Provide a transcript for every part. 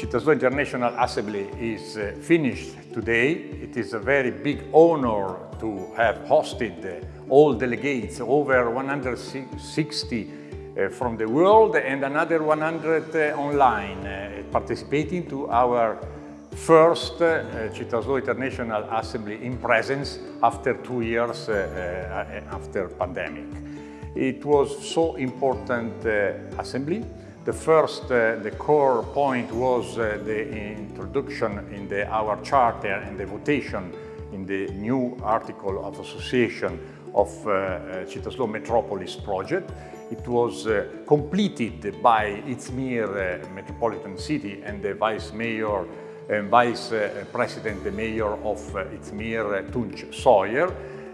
Città International Assembly is uh, finished today. It is a very big honor to have hosted uh, all delegates, over 160 uh, from the world and another 100 uh, online, uh, participating to our first uh, Città International Assembly in presence after two years after pandemic. It was so important assembly the first, uh, the core point was uh, the introduction in the, our charter and the votation in the new article of association of uh, uh Metropolis project. It was uh, completed by Izmir uh, metropolitan city and the vice mayor and vice president, the mayor of Izmir, Tunç Soyer.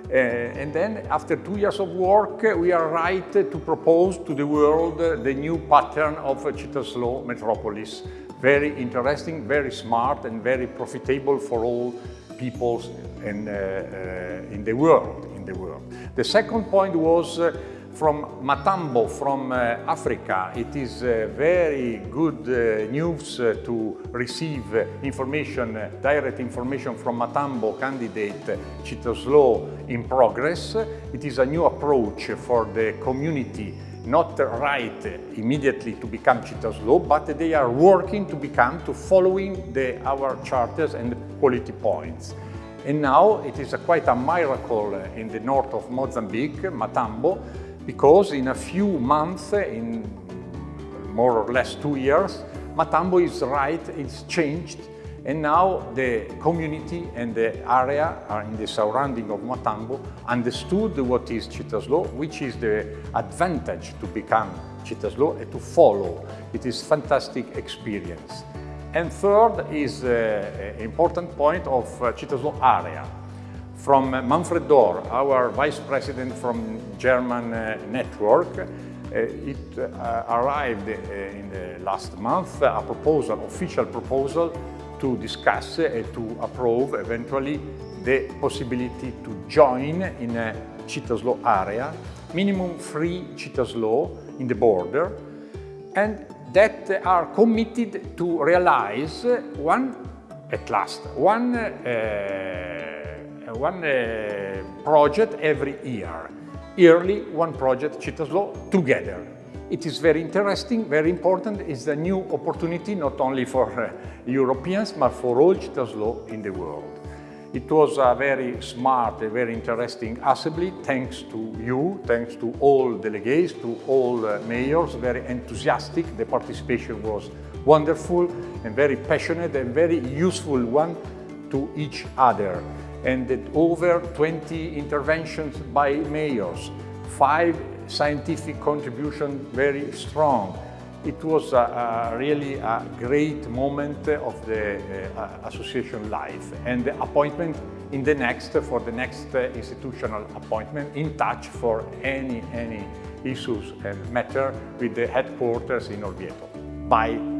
Uh, and then after two years of work, uh, we are right to propose to the world uh, the new pattern of Cittaslow Metropolis. Very interesting, very smart and very profitable for all peoples in, in the world. In the world. The second point was from Matambo, from uh, Africa. It is uh, very good uh, news uh, to receive uh, information, uh, direct information from Matambo candidate Cittaslow in progress. It is a new approach for the community not right immediately to become Cittaslow, but they are working to become, to following the, our charters and quality points. And now it is a, quite a miracle in the north of Mozambique, Matambo, because in a few months, in more or less two years, Matambo is right, it's changed, and now the community and the area are in the surrounding of Matambo understood what is Cittaslow, which is the advantage to become Cittaslow and to follow. It is fantastic experience. And third is an uh, important point of uh, Cittaslow area from Manfred Dohr, our vice president from German uh, network. Uh, it uh, arrived in the last month a proposal, official proposal to discuss and to approve eventually the possibility to join in a Cittaslow area, minimum three Cittaslow in the border, and that are committed to realize one, at last, one uh, one uh, project every year. Yearly, one project, Cittaslow, together. It is very interesting, very important. It's a new opportunity not only for uh, Europeans, but for all Cittaslow in the world. It was a very smart, a very interesting assembly, thanks to you, thanks to all delegates, to all uh, mayors, very enthusiastic. The participation was wonderful and very passionate and very useful one to each other and over 20 interventions by mayors, five scientific contributions very strong. It was a, a really a great moment of the uh, association life and the appointment in the next, for the next uh, institutional appointment, in touch for any, any issues and matter with the headquarters in Orvieto. Bye.